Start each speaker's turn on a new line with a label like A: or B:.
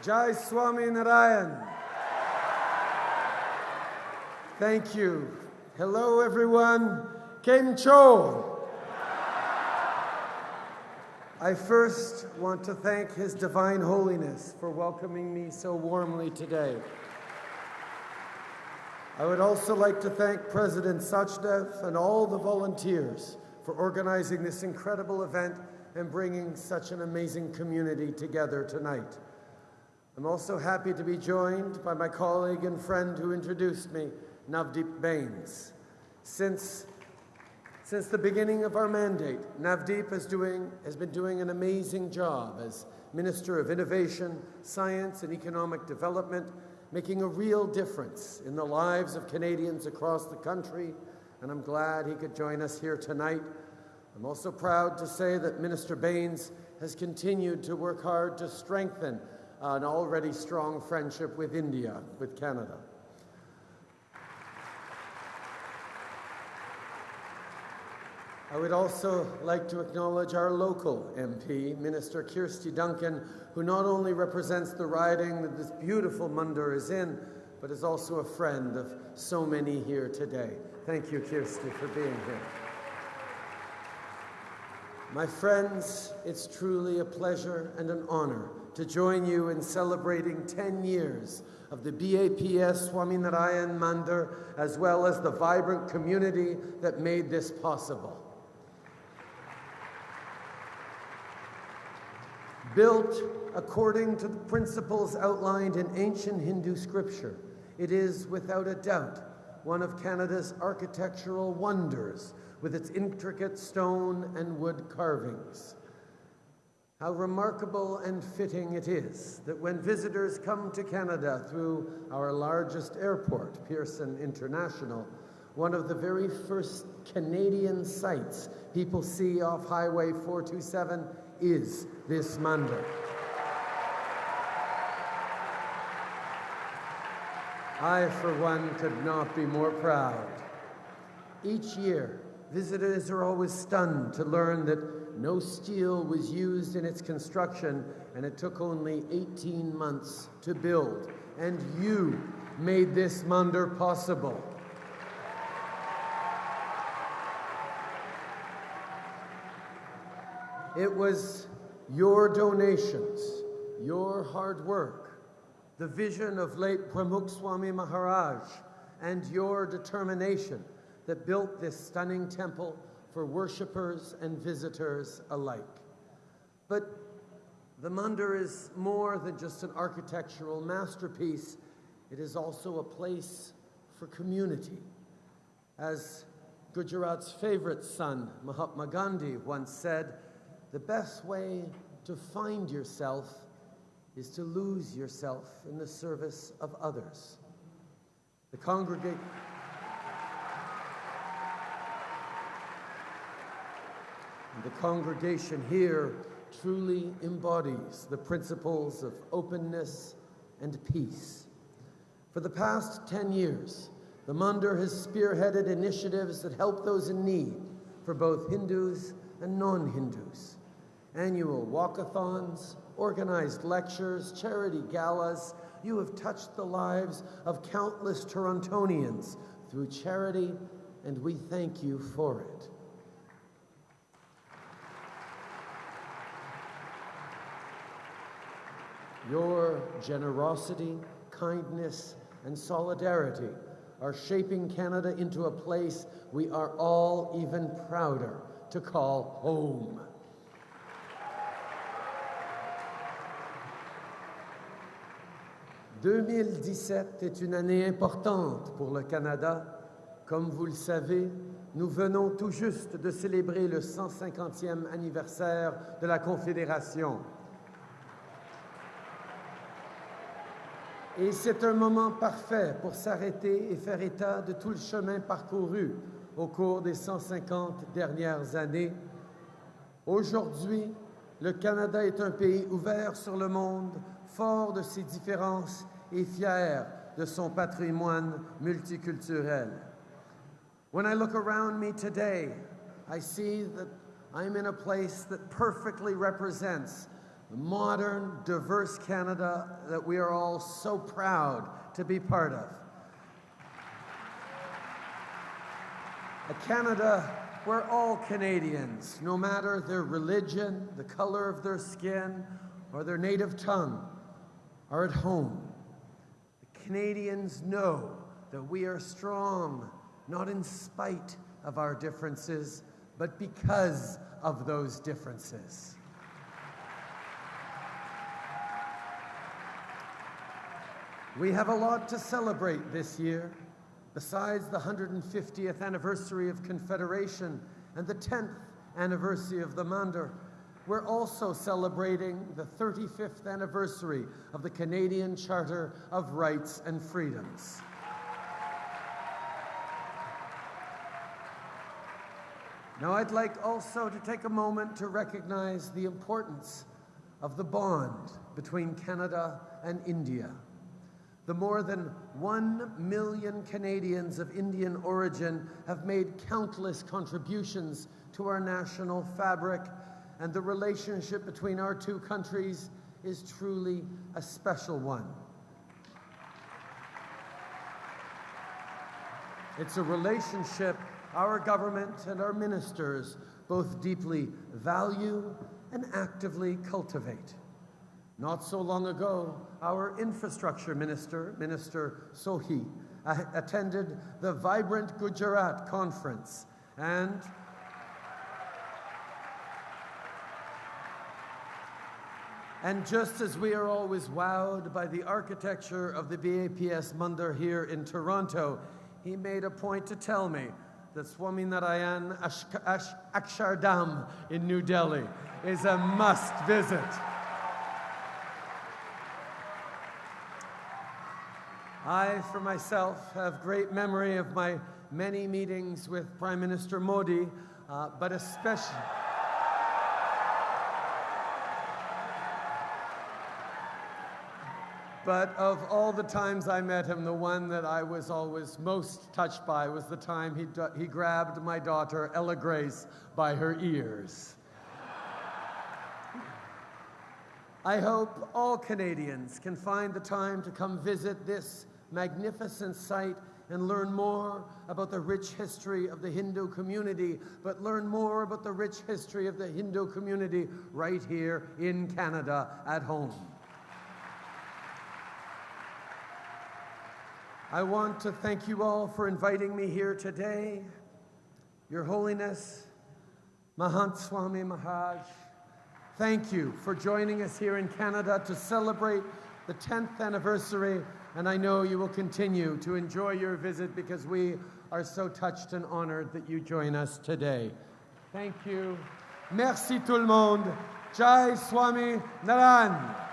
A: Jai Swami Narayan. Thank you. Hello, everyone. Kem Cho. I first want to thank His Divine Holiness for welcoming me so warmly today. I would also like to thank President Sachdev and all the volunteers for organizing this incredible event and bringing such an amazing community together tonight. I'm also happy to be joined by my colleague and friend who introduced me, Navdeep Bains. Since, since the beginning of our mandate, Navdeep is doing, has been doing an amazing job as Minister of Innovation, Science and Economic Development, making a real difference in the lives of Canadians across the country, and I'm glad he could join us here tonight. I'm also proud to say that Minister Bains has continued to work hard to strengthen an already strong friendship with India, with Canada. I would also like to acknowledge our local MP, Minister Kirsty Duncan, who not only represents the riding that this beautiful Mandir is in, but is also a friend of so many here today. Thank you, Kirsty, for being here. My friends, it's truly a pleasure and an honor to join you in celebrating 10 years of the BAPS Swaminarayan Mandir, as well as the vibrant community that made this possible. Built according to the principles outlined in ancient Hindu scripture, it is without a doubt one of Canada's architectural wonders with its intricate stone and wood carvings. How remarkable and fitting it is that when visitors come to Canada through our largest airport, Pearson International, one of the very first Canadian sights people see off Highway 427 is this mandir. I, for one, could not be more proud. Each year, visitors are always stunned to learn that no steel was used in its construction and it took only 18 months to build. And you made this mandir possible. It was your donations, your hard work, the vision of late Pramukh Swami Maharaj, and your determination that built this stunning temple for worshippers and visitors alike. But the mandir is more than just an architectural masterpiece, it is also a place for community. As Gujarat's favorite son, Mahatma Gandhi, once said, the best way to find yourself is to lose yourself in the service of others. The congregation. The congregation here truly embodies the principles of openness and peace. For the past 10 years, the Mandir has spearheaded initiatives that help those in need for both Hindus and non-Hindus. Annual walkathons, organized lectures, charity galas, you have touched the lives of countless Torontonians through charity, and we thank you for it. Your generosity, kindness, and solidarity are shaping Canada into a place we are all even prouder to call home. « 2017 est une année importante pour le Canada. Comme vous le savez, nous venons tout juste de célébrer le 150e anniversaire de la Confédération. Et c'est un moment parfait pour s'arrêter et faire état de tout le chemin parcouru au cours des 150 dernières années. Aujourd'hui, le Canada est un pays ouvert sur le monde, fort de ses différences et fier de son patrimoine multiculturel. When I look around me today, I see that I'm in a place that perfectly represents modern, diverse Canada that we are all so proud to be part of. A Canada where all Canadians, no matter their religion, the color of their skin, or their native tongue, are at home. The Canadians know that we are strong, not in spite of our differences, but because of those differences. We have a lot to celebrate this year. Besides the 150th anniversary of Confederation and the 10th anniversary of the Mandir, we're also celebrating the 35th anniversary of the Canadian Charter of Rights and Freedoms. Now, I'd like also to take a moment to recognize the importance of the bond between Canada and India. The more than one million Canadians of Indian origin have made countless contributions to our national fabric, and the relationship between our two countries is truly a special one. It's a relationship our government and our ministers both deeply value and actively cultivate. Not so long ago, our infrastructure minister, Minister Sohi, attended the Vibrant Gujarat conference and And just as we are always wowed by the architecture of the BAPS Mandir here in Toronto, he made a point to tell me that Swaminarayan Akshardham in New Delhi is a must visit. I, for myself, have great memory of my many meetings with Prime Minister Modi, uh, but especially. But of all the times I met him, the one that I was always most touched by was the time he, he grabbed my daughter, Ella Grace, by her ears. I hope all Canadians can find the time to come visit this magnificent site and learn more about the rich history of the Hindu community, but learn more about the rich history of the Hindu community right here in Canada at home. I want to thank you all for inviting me here today. Your Holiness, Mahant Swami Maharaj, thank you for joining us here in Canada to celebrate the 10th anniversary, and I know you will continue to enjoy your visit because we are so touched and honored that you join us today. Thank you. Merci tout le monde. Jai Swami Naran.